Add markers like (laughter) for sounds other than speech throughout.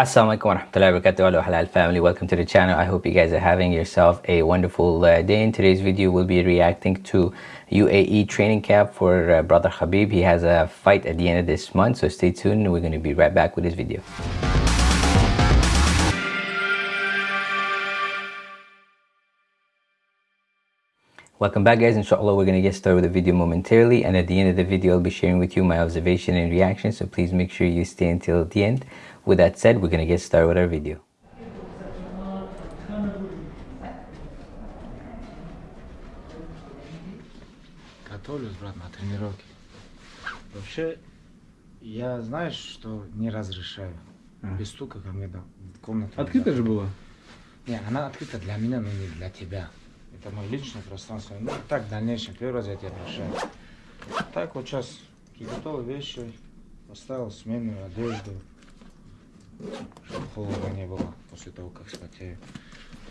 Assalamualaikum warahmatullahi wabarakatuh. Hello halal family. Welcome to the channel. I hope you guys are having yourself a wonderful uh, day. In today's video we'll be reacting to UAE training camp for uh, brother Khabib. He has a fight at the end of this month so stay tuned. We're going to be right back with this video. Welcome back guys, inshallah we're going to get started with the video momentarily. And at the end of the video I'll be sharing with you my observation and reaction. So please make sure you stay until the end. With that said, we're going to get started with our video. Готовлюсь, брат, на тренировке. Вообще, я знаешь, что не разрешаю. А. Без стука ко мне комнату. Открыто нельзя. же было? Не, она открыта для меня, но не для тебя. Это мое личное пространство. Ну, так, в дальнейшем, первый раз я тебя прощаю. Так вот сейчас приготовил вещи, поставил сменную одежду, чтобы холодно не было после того, как спотею.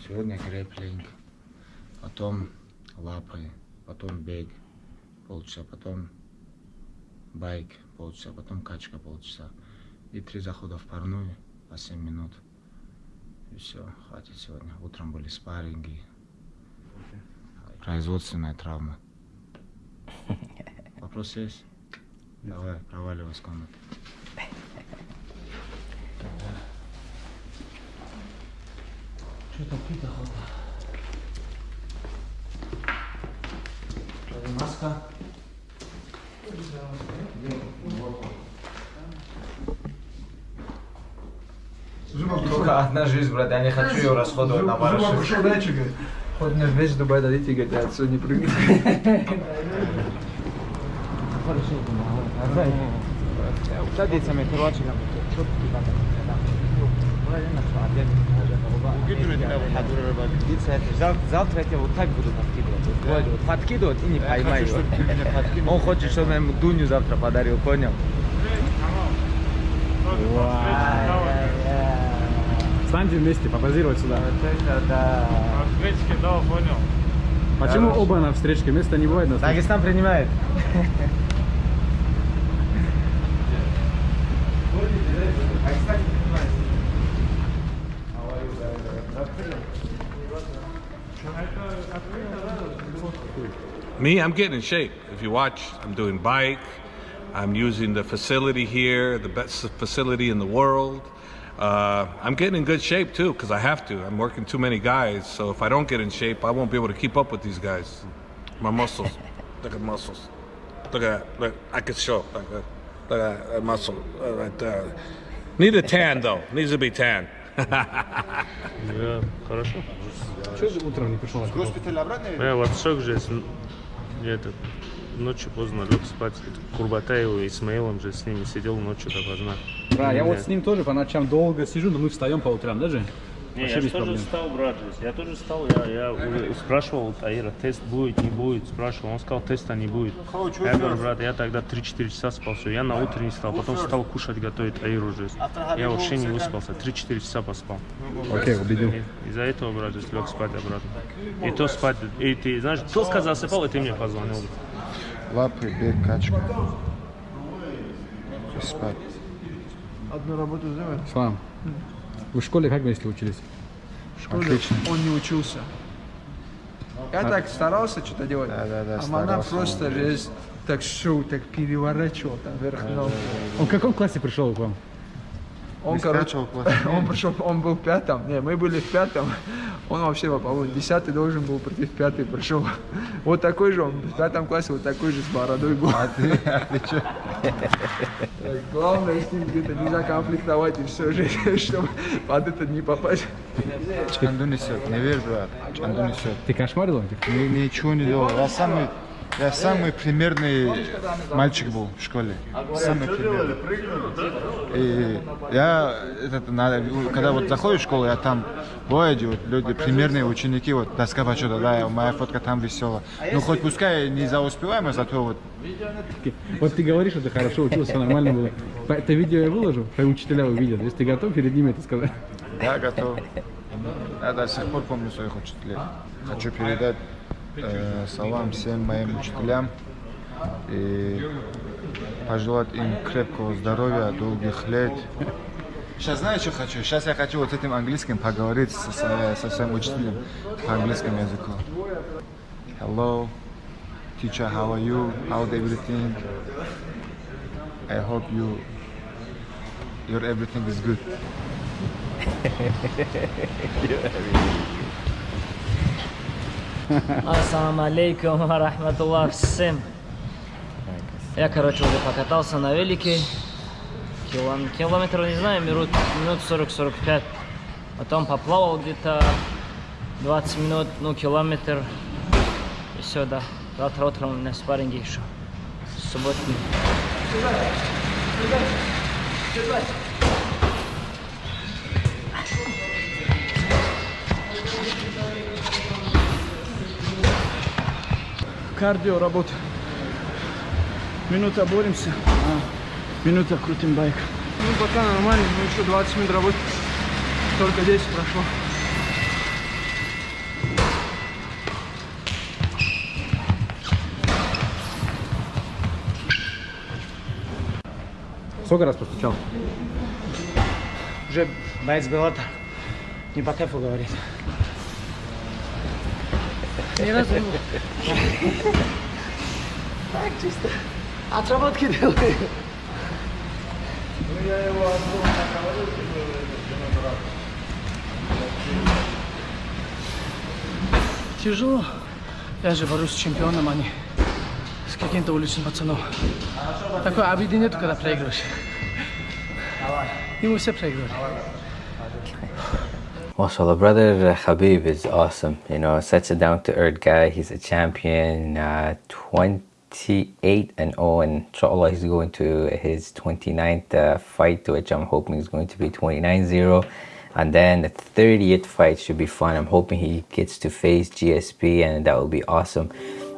Сегодня грэплинг, потом лапы, потом бег полчаса, потом байк полчаса, потом качка полчаса. И три захода в парную по 7 минут. И все, хватит сегодня. Утром были спарринги, производственная травма. (laughs) Вопрос есть? Давай, проваливай с комнаты. Что такое дохода? Маска. Только одна жизнь, брат, я не хочу ее расходовать на барыши. Вот мне весь Дубай дадите, говорит, я отсюда не прыгну. Садится мне короче, Завтра я тебя вот так буду подкидывать. Вот, подкидывать и не поймаю. Он хочет, чтобы я ему Дуню завтра подарил, понял? Встаньте вместе, попозировать сюда. Вот это да. Встречки, да, понял. Почему оба на встречке? Места не бывает на встречке. Дагестан принимает. Me, I'm getting in shape. If you watch, I'm doing bike. I'm using the facility here, the best facility in the world. Uh, I'm getting in good shape too, because I have to. I'm working too many guys, so if I don't get in shape, I won't be able to keep up with these guys. My muscles. (laughs) Look at muscles. Look at that. Look, I can show. Look at look at that muscle uh, right there. Need a tan though. Needs to be tan. Да, хорошо. Чего ты утром не пришел? Я в отшок же, с- я это, ночью поздно лег спать. Курбатаеву и Исмаилом же с ними сидел ночью допоздна. Да, я вот с ним тоже по ночам долго сижу, но мы встаем по утрам, даже? Не, Вообще я тоже проблем. встал, брат. же. Я тоже встал, я, я уже спрашивал Таира, тест будет, не будет, спрашивал. Он сказал, теста не будет. Я говорю, брат, я тогда 3-4 часа спал, все. Я на утро не стал, потом стал кушать, готовить Таир уже. Я вообще не выспался, 3-4 часа поспал. Окей, убедил. И- Из-за этого, брат, лег спать обратно. И то спать, и ты, знаешь, только засыпал, и ты мне позвонил. Лапы, бег, качка. И спать. Одну работу сделать. Слам, вы в школе как вместе учились? В школе Отлично. он не учился. Я так старался что-то делать. Да, да, да, а она старался, просто он, так шоу, так переворачивал там вверх ногу. Он в каком классе пришел к вам? Он, Не короче, (laughs) он пришел, он был в пятом. Не, мы были в пятом. (laughs) Он вообще, по-моему, десятый должен был прийти в пятый, пришел. (laughs) Вот такой же он, в пятом классе вот такой же с бородой был. А ты, а ты что? Так, Главное с ним где-то не законфликтовать и все же, чтобы под этот не попасть. Чанду несет, не верь, брат. Чанду несет. Ты кошмарил этих? Ни- Ничего не делал. Я самый, я самый примерный мальчик был в школе. Самый примерный. И я, этот, на- когда вот заходишь в школу, я там бывают вот люди, примерные ученики, вот доска почета, да, моя фотка там висела. Ну хоть пускай не за успеваемость, зато вот Вот ты говоришь, что ты хорошо учился, нормально было. Это видео я выложу, твои учителя увидят. Если ты готов перед ними это сказать. я готов. Я до сих пор помню своих учителей. Хочу передать э, салам всем моим учителям и пожелать им крепкого здоровья, долгих лет Сейчас знаю, что хочу? Сейчас я хочу вот этим английским поговорить со, со, со своим учителем по английскому языку. Hello, teacher, how are you? How's everything? I hope you, your everything is good. (laughs) Ассаламу алейкум рахматуллах всем. Я, короче, уже покатался на велике. Килом- Километр, не знаю, минут, минут 40-45. Потом поплавал где-то 20 минут, ну, километр. И все, да. Завтра утром у меня спарринги еще. Субботний. Кардио работа. Минута боремся, а минута крутим байк. Ну, пока нормально, но еще 20 минут работы. Только 10 прошло. Сколько раз постучал? Уже боец Белата не по кайфу говорит. Ни разу не Так, чисто. Отработки делаю. Тяжело. Я же борюсь с чемпионом, а не с каким-то уличным пацаном. Такой обиды нету, когда проигрываешь. Ему все проигрывали. Mashallah, brother Habib is awesome. You know, such a down to earth guy. He's a champion, uh, 28 and 0, and inshallah, he's going to his 29th uh, fight, which I'm hoping is going to be 29 0. And then the 30th fight should be fun. I'm hoping he gets to face GSP, and that will be awesome.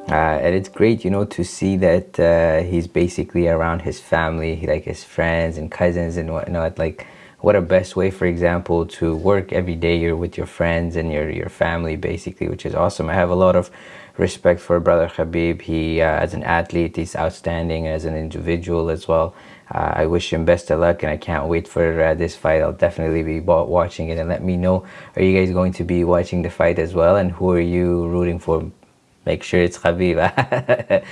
Uh, and it's great, you know, to see that uh, he's basically around his family, like his friends and cousins and whatnot. Like, what a best way for example to work every day you're with your friends and your your family basically which is awesome i have a lot of respect for brother khabib he uh, as an athlete he's outstanding as an individual as well uh, i wish him best of luck and i can't wait for uh, this fight i'll definitely be watching it and let me know are you guys going to be watching the fight as well and who are you rooting for make sure it's Khabib.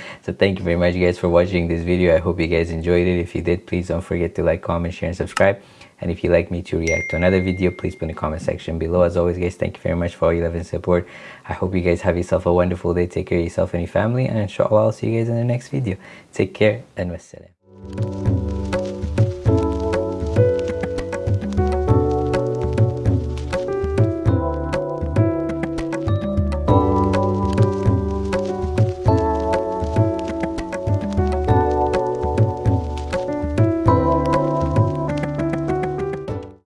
(laughs) so thank you very much guys for watching this video. I hope you guys enjoyed it. If you did, please don't forget to like, comment, share, and subscribe. And if you'd like me to react to another video, please put in the comment section below. As always, guys, thank you very much for all your love and support. I hope you guys have yourself a wonderful day. Take care of yourself and your family. And inshallah, I'll see you guys in the next video. Take care and wassalam.